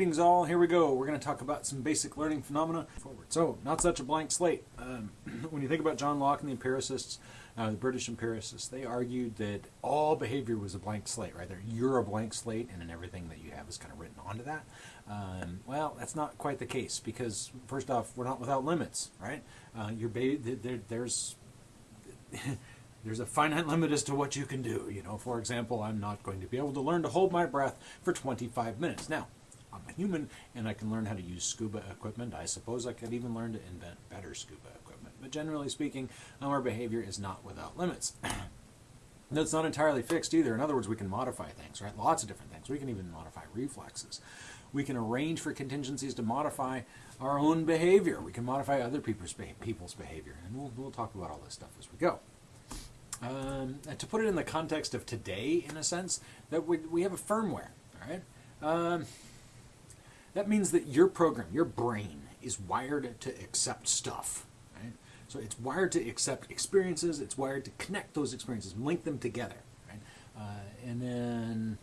Greetings all, here we go. We're going to talk about some basic learning phenomena forward. So, not such a blank slate. Um, when you think about John Locke and the empiricists, uh, the British empiricists, they argued that all behavior was a blank slate, right? That you're a blank slate and then everything that you have is kind of written onto that. Um, well, that's not quite the case because, first off, we're not without limits, right? Uh, there, there's there's a finite limit as to what you can do. You know, for example, I'm not going to be able to learn to hold my breath for 25 minutes. Now, I'm a human and I can learn how to use scuba equipment. I suppose I could even learn to invent better scuba equipment. But generally speaking, our behavior is not without limits. That's not entirely fixed either. In other words, we can modify things, right? Lots of different things. We can even modify reflexes. We can arrange for contingencies to modify our own behavior. We can modify other people's, people's behavior. And we'll, we'll talk about all this stuff as we go. Um, to put it in the context of today, in a sense, that we, we have a firmware, all right? Um, that means that your program, your brain, is wired to accept stuff. Right? So it's wired to accept experiences. It's wired to connect those experiences, link them together. Uh, and then,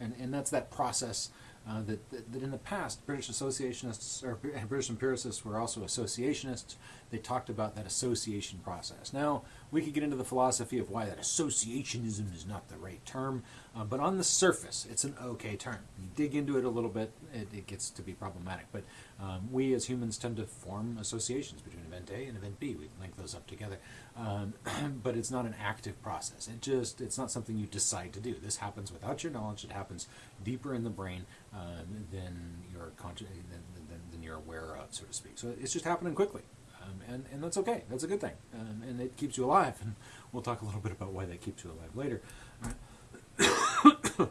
and, and that's that process uh, that, that, that, in the past, British associationists or British empiricists were also associationists. They talked about that association process. Now, we could get into the philosophy of why that associationism is not the right term, uh, but on the surface, it's an okay term. You dig into it a little bit, it, it gets to be problematic. But um, we as humans tend to form associations between event A and event B. We link those up together. Um, but it's not an active process. It just, it's not something you decide to do. This happens without your knowledge. It happens deeper in the brain um, than conscious, than, than, than, you're aware of, so to speak. So it's just happening quickly. Um, and, and that's okay. That's a good thing. Um, and it keeps you alive. And we'll talk a little bit about why that keeps you alive later.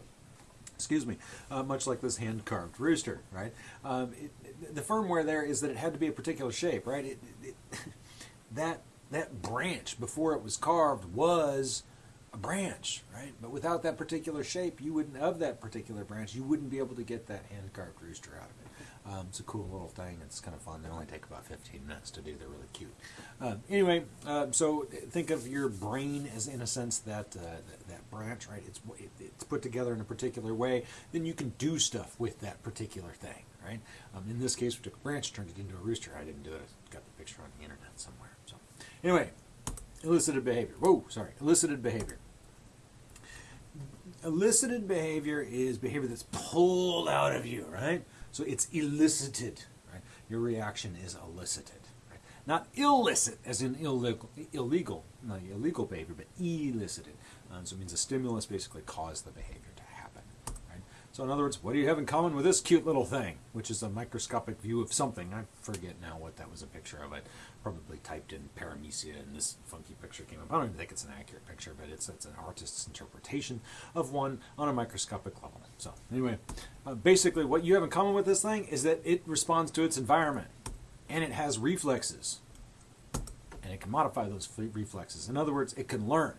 Excuse me. Uh, much like this hand carved rooster, right? Um, it, the firmware there is that it had to be a particular shape, right? It, that that branch before it was carved was a branch, right? But without that particular shape, you wouldn't of that particular branch, you wouldn't be able to get that hand carved rooster out of it. Um, it's a cool little thing. It's kind of fun. They only take about 15 minutes to do. They're really cute. Uh, anyway, uh, so think of your brain as, in a sense, that uh, that, that, branch, right? It's it's put together in a particular way. Then you can do stuff with that particular thing, right? Um, in this case, we took a branch, turned it into a rooster. I didn't do it. I got the picture on the internet somewhere. So, anyway, elicited behavior. Whoa, sorry, elicited behavior elicited behavior is behavior that's pulled out of you, right? So it's elicited. Right? Your reaction is elicited. Right? Not illicit, as in illegal, illegal, not illegal behavior, but elicited. Uh, so it means a stimulus basically caused the behavior? So in other words, what do you have in common with this cute little thing, which is a microscopic view of something? I forget now what that was a picture of. It probably typed in paramecia, and this funky picture came up. I don't even think it's an accurate picture, but it's it's an artist's interpretation of one on a microscopic level. So anyway, uh, basically what you have in common with this thing is that it responds to its environment and it has reflexes and it can modify those reflexes. In other words, it can learn.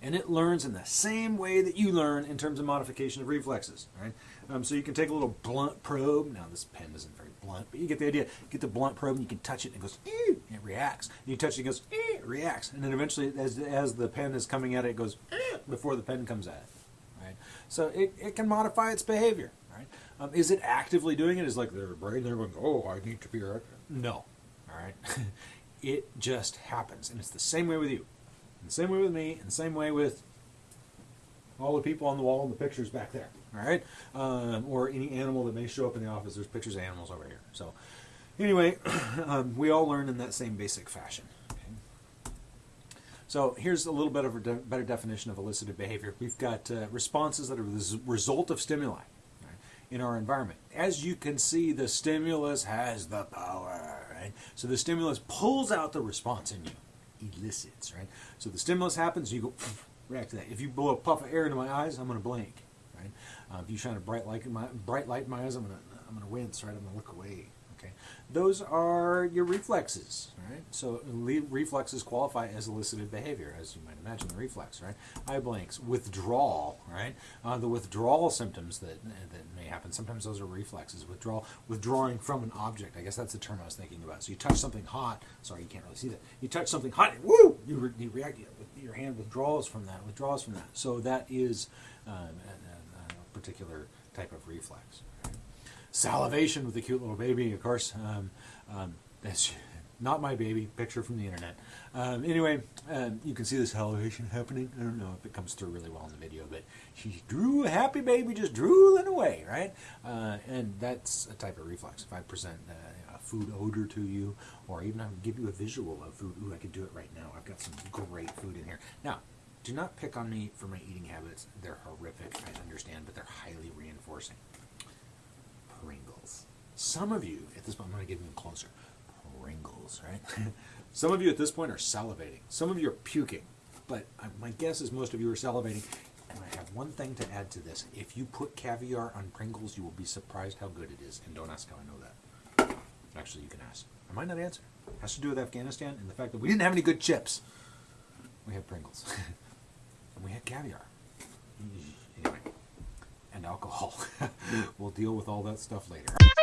And it learns in the same way that you learn in terms of modification of reflexes. Right? Um, so you can take a little blunt probe. Now this pen isn't very blunt, but you get the idea. get the blunt probe and you can touch it and it goes, and it reacts. And you touch it, it goes, it reacts. And then eventually, as, as the pen is coming at it, it goes, before the pen comes at it. Right? So it, it can modify its behavior. Right? Um, is it actively doing it? Is like their brain they're going, oh, I need to be right. No. All right. it just happens, and it's the same way with you, and same way with me, and same way with all the people on the wall and the pictures back there. All right, um, or any animal that may show up in the office. There's pictures of animals over here. So anyway, um, we all learn in that same basic fashion. So here's a little bit of a de better definition of elicited behavior. We've got uh, responses that are the result of stimuli right, in our environment. As you can see, the stimulus has the power. Right? So the stimulus pulls out the response in you, elicits. Right? So the stimulus happens, you go react to that. If you blow a puff of air into my eyes, I'm going to blink. Right? Uh, if you shine a bright light in my bright light in my eyes, I'm going to I'm going to wince. Right? I'm going to look away. Okay, those are your reflexes, right? So reflexes qualify as elicited behavior, as you might imagine the reflex, right? Eye blinks, withdrawal, right? Uh, the withdrawal symptoms that that may happen. Sometimes those are reflexes. Withdrawal, withdrawing from an object. I guess that's the term I was thinking about. So you touch something hot. Sorry, you can't really see that. You touch something hot. And, woo! You, re you react. Your hand withdraws from that. Withdraws from that. So that is um, a, a, a particular type of reflex. Salivation with the cute little baby, of course. Um, um, that's not my baby. Picture from the internet. Um, anyway, um, you can see the salivation happening. I don't know if it comes through really well in the video, but she drew a happy baby, just drooling away, right? Uh, and that's a type of reflex. If I present uh, a food odor to you, or even I give you a visual of food. Ooh, I could do it right now. I've got some great food in here. Now, do not pick on me for my eating habits. They're horrific, I understand, but they're highly reinforcing. Pringles. Some of you, at this point, I'm going to get even closer. Pringles, right? Some of you at this point are salivating. Some of you are puking. But uh, my guess is most of you are salivating. And I have one thing to add to this. If you put caviar on Pringles, you will be surprised how good it is. And don't ask how I know that. Actually, you can ask. I might not answer. It has to do with Afghanistan and the fact that we didn't have any good chips. We had Pringles. and we had caviar. Anyway. And alcohol. deal with all that stuff later.